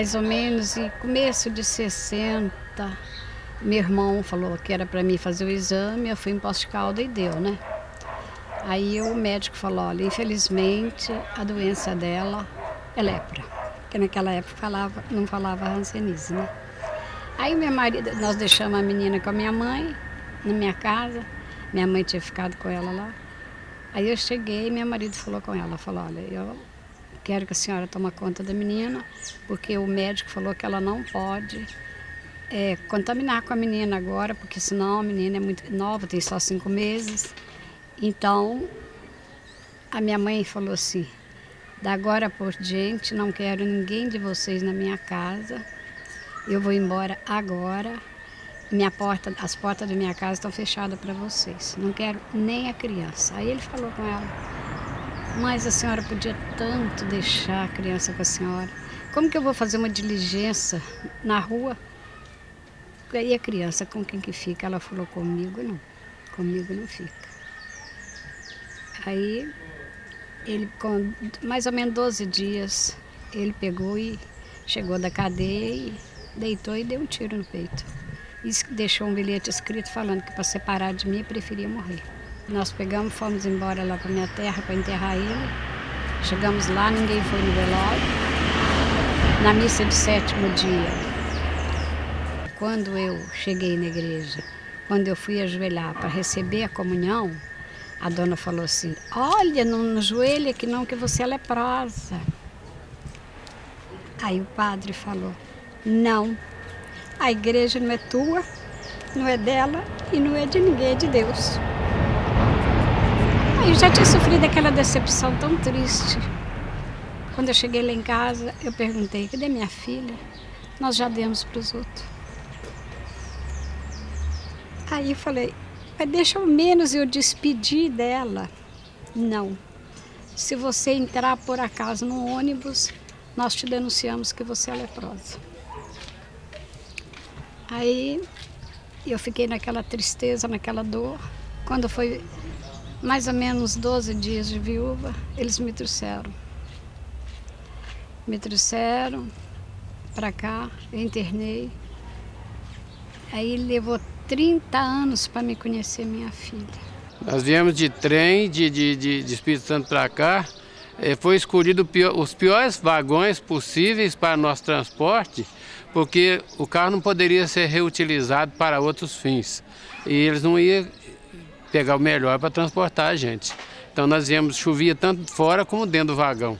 mais ou menos em começo de 60. Meu irmão falou que era para mim fazer o exame, eu fui em Posto de Calda e deu, né? Aí o médico falou, olha, infelizmente a doença dela é lepra. Porque naquela época falava, não falava rancenise, né? Aí meu marido, nós deixamos a menina com a minha mãe, na minha casa. Minha mãe tinha ficado com ela lá. Aí eu cheguei e meu marido falou com ela, falou, olha, eu quero que a senhora tome conta da menina, porque o médico falou que ela não pode é, contaminar com a menina agora, porque senão a menina é muito nova, tem só cinco meses. Então, a minha mãe falou assim, da agora por diante, não quero ninguém de vocês na minha casa, eu vou embora agora, minha porta, as portas da minha casa estão fechadas para vocês, não quero nem a criança. Aí ele falou com ela, mas a senhora podia tanto deixar a criança com a senhora, como que eu vou fazer uma diligência na rua? E a criança, com quem que fica? Ela falou, comigo não, comigo não fica. Aí, ele com mais ou menos 12 dias, ele pegou e chegou da cadeia e deitou e deu um tiro no peito. E deixou um bilhete escrito falando que para separar de mim preferia morrer. Nós pegamos, fomos embora lá para minha terra para enterrar ele. Chegamos lá, ninguém foi no velório. Na missa de sétimo dia, quando eu cheguei na igreja, quando eu fui ajoelhar para receber a comunhão, a dona falou assim, olha, não, joelho que não, que você é leprosa. Aí o padre falou, não, a igreja não é tua, não é dela e não é de ninguém, é de Deus. Aí eu já tinha sofrido aquela decepção tão triste. Quando eu cheguei lá em casa, eu perguntei, cadê minha filha? Nós já demos para os outros. Aí eu falei, mas deixa ao menos eu despedir dela. Não. Se você entrar por acaso no ônibus, nós te denunciamos que você é leprosa. Aí eu fiquei naquela tristeza, naquela dor. Quando foi mais ou menos 12 dias de viúva, eles me trouxeram. Me trouxeram para cá, eu internei. Aí levou 30 anos para me conhecer minha filha. Nós viemos de trem de, de, de, de Espírito Santo para cá. É, foi escolhido os piores vagões possíveis para nosso transporte, porque o carro não poderia ser reutilizado para outros fins. E eles não iam pegar o melhor para transportar a gente. Então nós viemos, chovia tanto fora como dentro do vagão.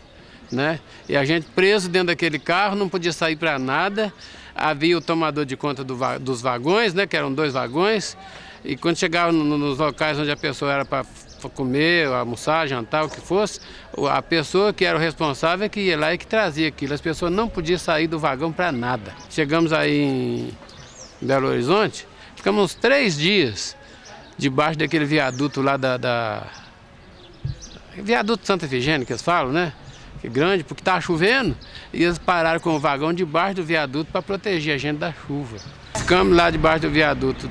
Né? E a gente preso dentro daquele carro, não podia sair para nada havia o tomador de conta do, dos vagões, né, que eram dois vagões, e quando chegava no, nos locais onde a pessoa era para comer, almoçar, jantar, o que fosse, a pessoa que era o responsável é que ia lá e que trazia aquilo. As pessoas não podiam sair do vagão para nada. Chegamos aí em Belo Horizonte, ficamos uns três dias debaixo daquele viaduto lá da... da... Viaduto Santa Efigênia, que eles falam, né? que é grande, porque estava chovendo, e eles pararam com o vagão debaixo do viaduto para proteger a gente da chuva. Ficamos lá debaixo do viaduto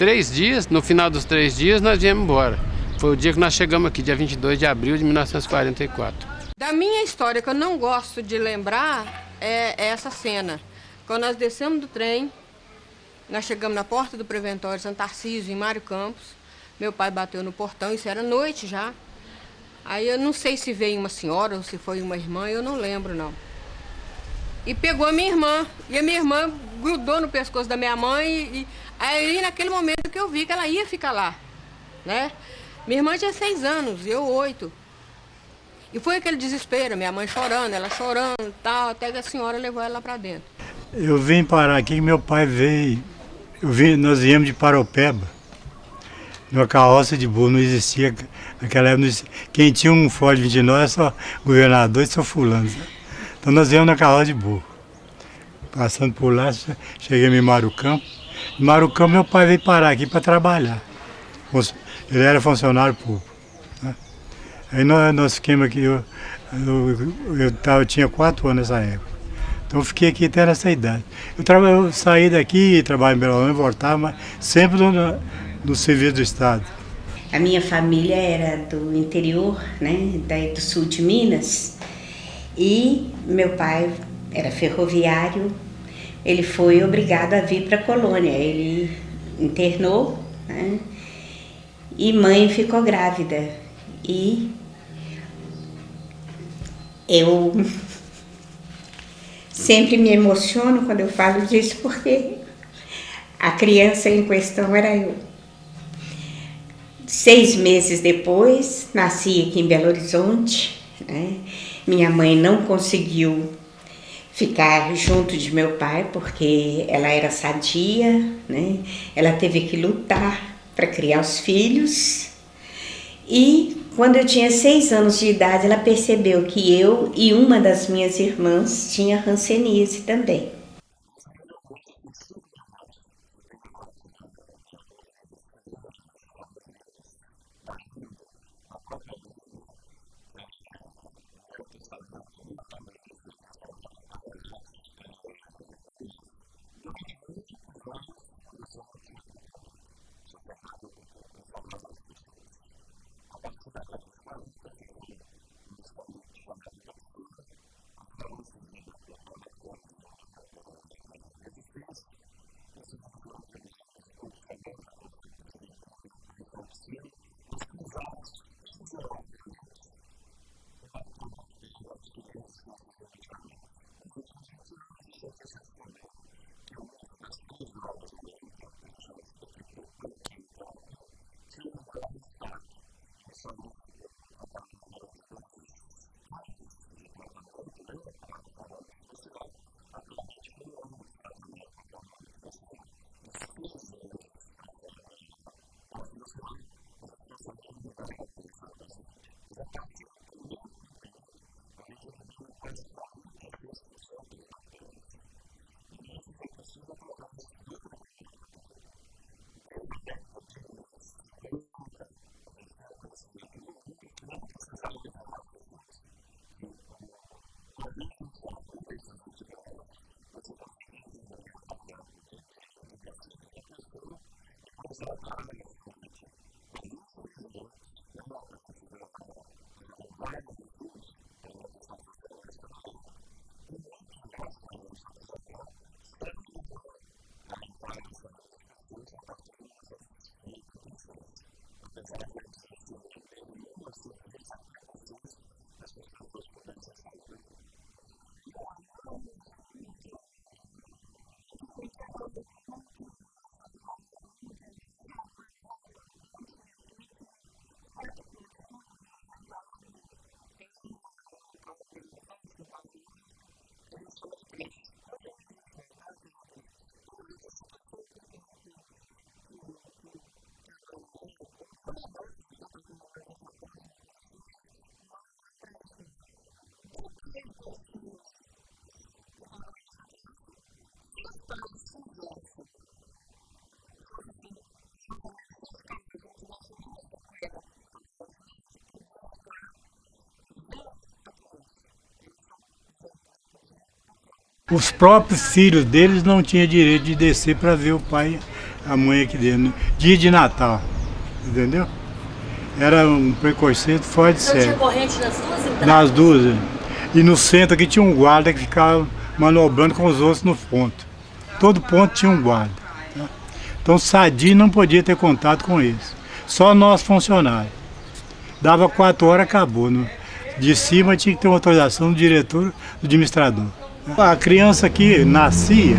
três dias, no final dos três dias nós viemos embora. Foi o dia que nós chegamos aqui, dia 22 de abril de 1944. Da minha história, que eu não gosto de lembrar, é, é essa cena. Quando nós descemos do trem, nós chegamos na porta do Preventório Santa Tarcísio, em Mário Campos, meu pai bateu no portão, isso era noite já. Aí eu não sei se veio uma senhora ou se foi uma irmã, eu não lembro não. E pegou a minha irmã, e a minha irmã grudou no pescoço da minha mãe, e, e aí naquele momento que eu vi que ela ia ficar lá, né? Minha irmã tinha seis anos, eu oito. E foi aquele desespero, minha mãe chorando, ela chorando e tal, até que a senhora levou ela para dentro. Eu vim parar aqui, meu pai veio, vim, nós viemos de Paropeba numa carroça de burro, não existia, naquela época, quem tinha um Ford 29 era só governador e só fulano. Então nós viemos na carroça de burro. Passando por lá, cheguei em Marucampo. Em Marucampo meu pai veio parar aqui para trabalhar. Ele era funcionário público. Né? Aí nós, nós ficamos aqui, eu, eu, eu, tava, eu tinha quatro anos nessa época. Então fiquei aqui até nessa idade. Eu, eu saí daqui, trabalhei em Belo Horizonte, voltava, mas sempre do serviço do Estado. A minha família era do interior, né, daí do sul de Minas, E meu pai era ferroviário, ele foi obrigado a vir para a colônia. Ele internou né? e mãe ficou grávida. E eu sempre me emociono quando eu falo disso porque a criança em questão era eu. Seis meses depois, nasci aqui em Belo Horizonte. Né? Minha mãe não conseguiu ficar junto de meu pai porque ela era sadia, né? Ela teve que lutar para criar os filhos. E quando eu tinha seis anos de idade, ela percebeu que eu e uma das minhas irmãs tinha hanseníase também. more common Os próprios filhos deles não tinham direito de descer para ver o pai a mãe aqui dentro. Dia de Natal, entendeu? Era um preconceito forte de sério. tinha corrente nas duas entradas? Nas duas. é. E no centro aqui tinha um guarda que ficava manobrando com os outros no ponto. Todo ponto tinha um guarda. tá? Então sadio não podia ter contato com eles. Só nós funcionários. Dava quatro horas, acabou. No- De cima tinha que ter uma autorização do diretor, do administrador. A criança aqui nascia,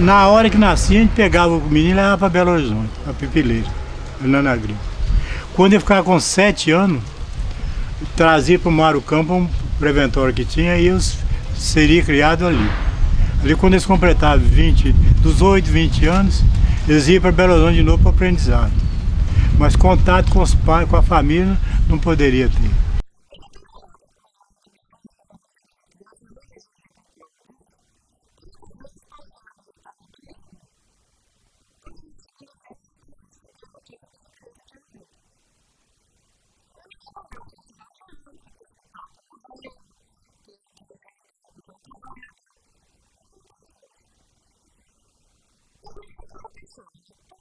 na hora que nascia, a gente pegava o menino e levava para Belo Horizonte, para Pipileira, Fernando Agrícola. Quando ele ficava com sete anos, trazia para o Mário Campo um preventório que tinha e eles seria criado ali. Ali quando eles completavam 20, dos 8, 20 anos, eles iam para Belo Horizonte de novo para aprendizado. Mas contato com os pais, com a família, não poderia ter. serves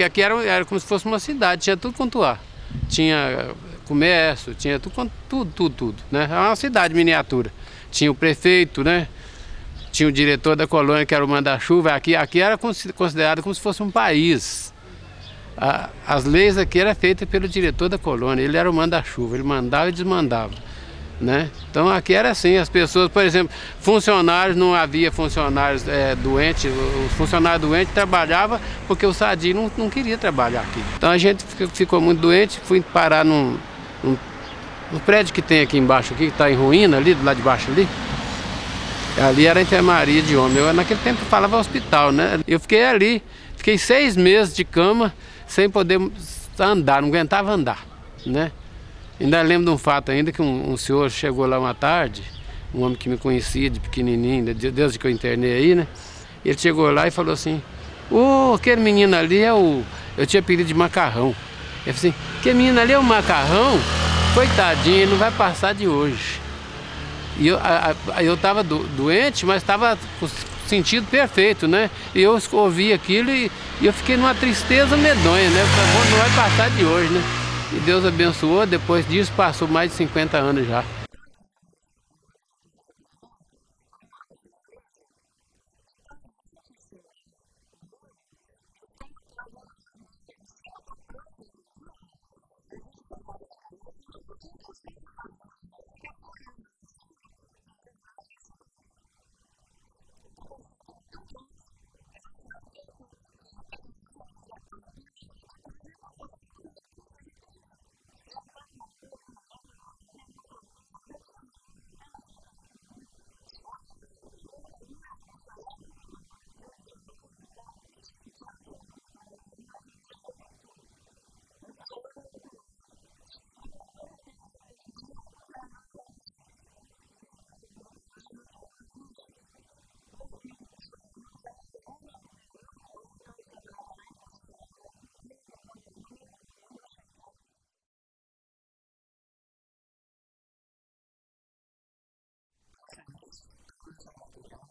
Porque aqui era, era como se fosse uma cidade, tinha tudo quanto há. Tinha comércio, tinha tudo, tudo, tudo, tudo. Né? Era uma cidade miniatura. Tinha o prefeito, né? Tinha o diretor da colônia, que era o manda-chuva. Aqui, aqui era considerado como se fosse um país. As leis aqui eram feitas pelo diretor da colônia. Ele era o manda-chuva, ele mandava e desmandava. Né? Então aqui era assim, as pessoas, por exemplo, funcionários, não havia funcionários é, doentes, os funcionários doentes trabalhavam porque o Sadi não, não queria trabalhar aqui. Então a gente ficou muito doente, fui parar num, num, num prédio que tem aqui embaixo, aqui, que está em ruína ali, lado de baixo ali. Ali era a enfermaria de homem, eu naquele tempo falava hospital, né? Eu fiquei ali, fiquei seis meses de cama sem poder andar, não aguentava andar, né? Ainda lembro de um fato ainda que um, um, senhor chegou lá uma tarde, um homem que me conhecia de pequenininho, desde que eu internei aí, né? Ele chegou lá e falou assim, ô, oh, aquele menino ali é o... Eu tinha pedido de macarrão. Ele falou assim, aquele menino ali é o macarrão? Coitadinho, ele não vai passar de hoje. E eu, a, a, eu tava do, doente, mas estava com sentido perfeito, né? E eu ouvi aquilo e, e eu fiquei numa tristeza medonha, né? Falei, não vai passar de hoje, né? E Deus abençoou, depois disso passou mais de 50 anos já. Fica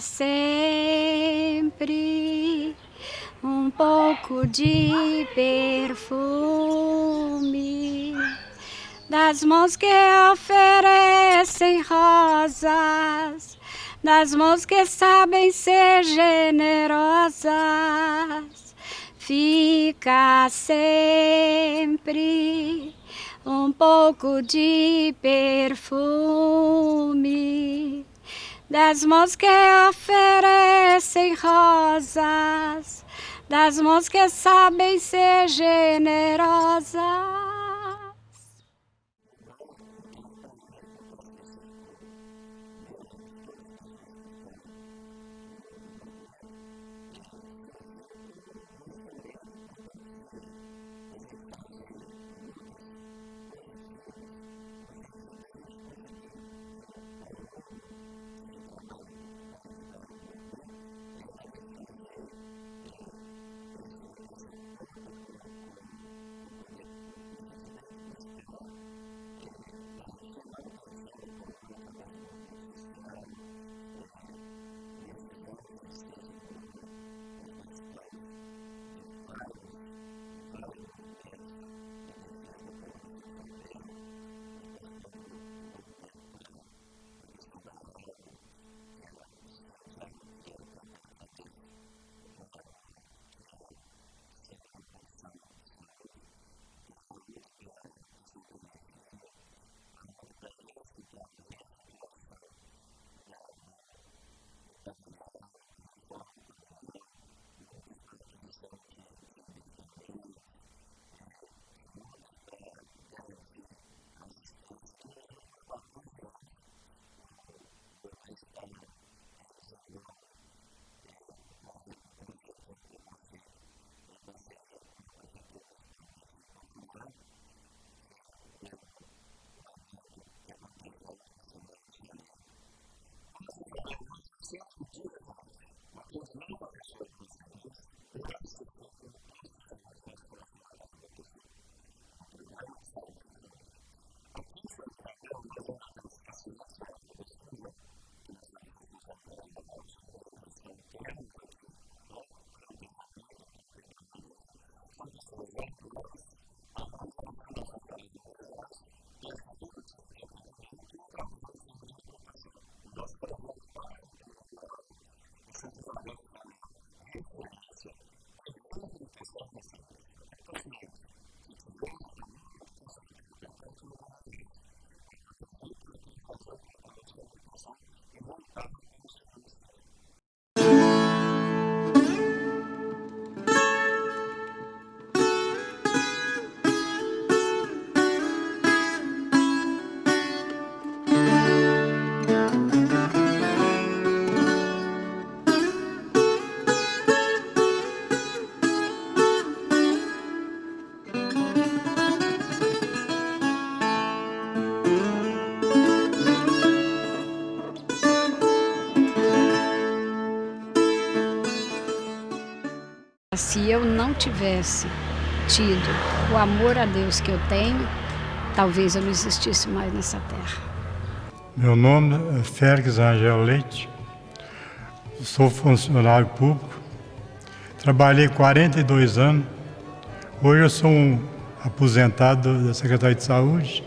sempre um pouco de perfume das mãos que oferecem rosas, das mãos que sabem ser generosas. Fica sempre um pouco de perfume das mãos que oferecem rosas, das mãos que sabem ser generosas. palabra. Tivesse tido o amor a Deus que eu tenho, talvez eu não existisse mais nessa terra. Meu nome é Félix Angel Leite, sou funcionário público, trabalhei 42 anos, hoje eu sou um aposentado da Secretaria de Saúde.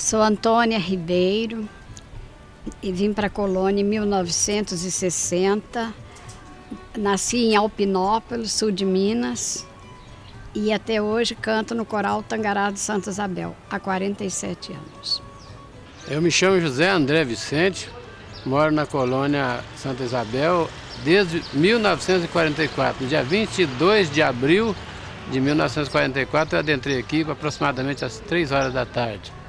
Sou Antônia Ribeiro e vim para a colônia em 1960. Nasci em Alpinópolis, sul de Minas, e até hoje canto no Coral Tangará de Santa Isabel, há 47 anos. Eu me chamo José André Vicente, moro na colônia Santa Isabel desde 1944. No dia 22 de abril de 1944 eu adentrei aqui aproximadamente às 3 horas da tarde.